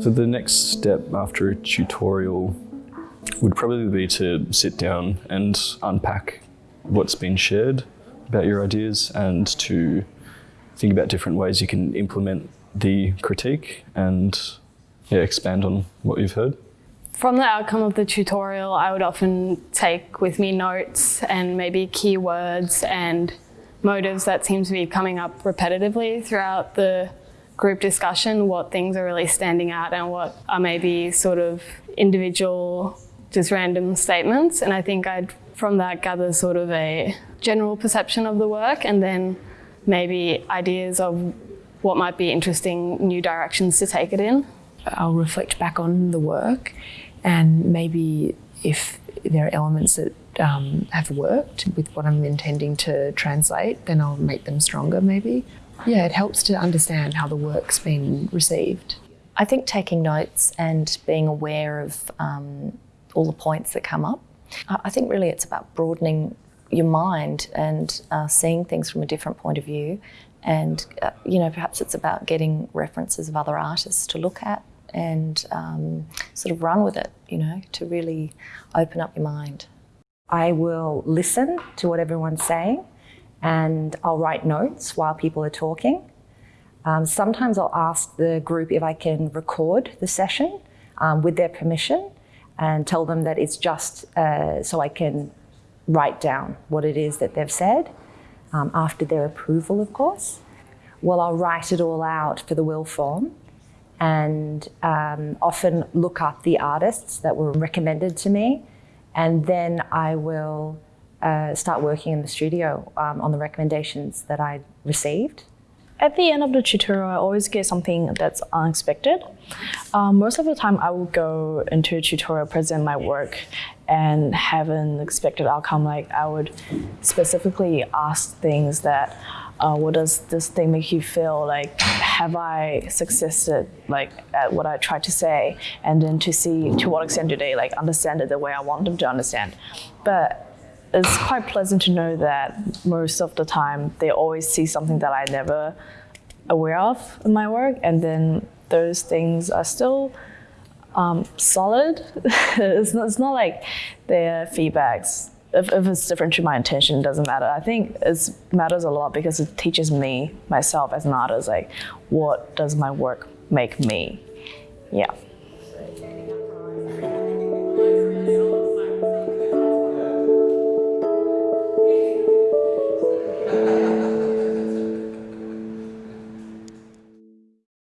So the next step after a tutorial would probably be to sit down and unpack what's been shared about your ideas and to think about different ways you can implement the critique and yeah, expand on what you've heard. From the outcome of the tutorial, I would often take with me notes and maybe keywords and motives that seem to be coming up repetitively throughout the group discussion, what things are really standing out and what are maybe sort of individual, just random statements. And I think I'd from that gather sort of a general perception of the work and then maybe ideas of what might be interesting new directions to take it in. I'll reflect back on the work and maybe if there are elements that um, have worked with what I'm intending to translate, then I'll make them stronger maybe. Yeah, it helps to understand how the work's been received. I think taking notes and being aware of um, all the points that come up. I think really it's about broadening your mind and uh, seeing things from a different point of view. And, uh, you know, perhaps it's about getting references of other artists to look at and um, sort of run with it, you know, to really open up your mind. I will listen to what everyone's saying and I'll write notes while people are talking. Um, sometimes I'll ask the group if I can record the session um, with their permission and tell them that it's just uh, so I can write down what it is that they've said um, after their approval, of course. Well, I'll write it all out for the will form and um, often look up the artists that were recommended to me. And then I will uh, start working in the studio um, on the recommendations that I received. At the end of the tutorial, I always get something that's unexpected. Um, most of the time, I will go into a tutorial, present my work, and have an expected outcome. Like I would specifically ask things that, uh, what does this thing make you feel? Like, have I succeeded like at what I tried to say? And then to see to what extent do they like understand it the way I want them to understand. But it's quite pleasant to know that most of the time they always see something that I never aware of in my work and then those things are still um, solid. it's, not, it's not like their feedbacks. If, if it's different to my intention, it doesn't matter. I think it matters a lot because it teaches me, myself as an artist, like what does my work make me? Yeah.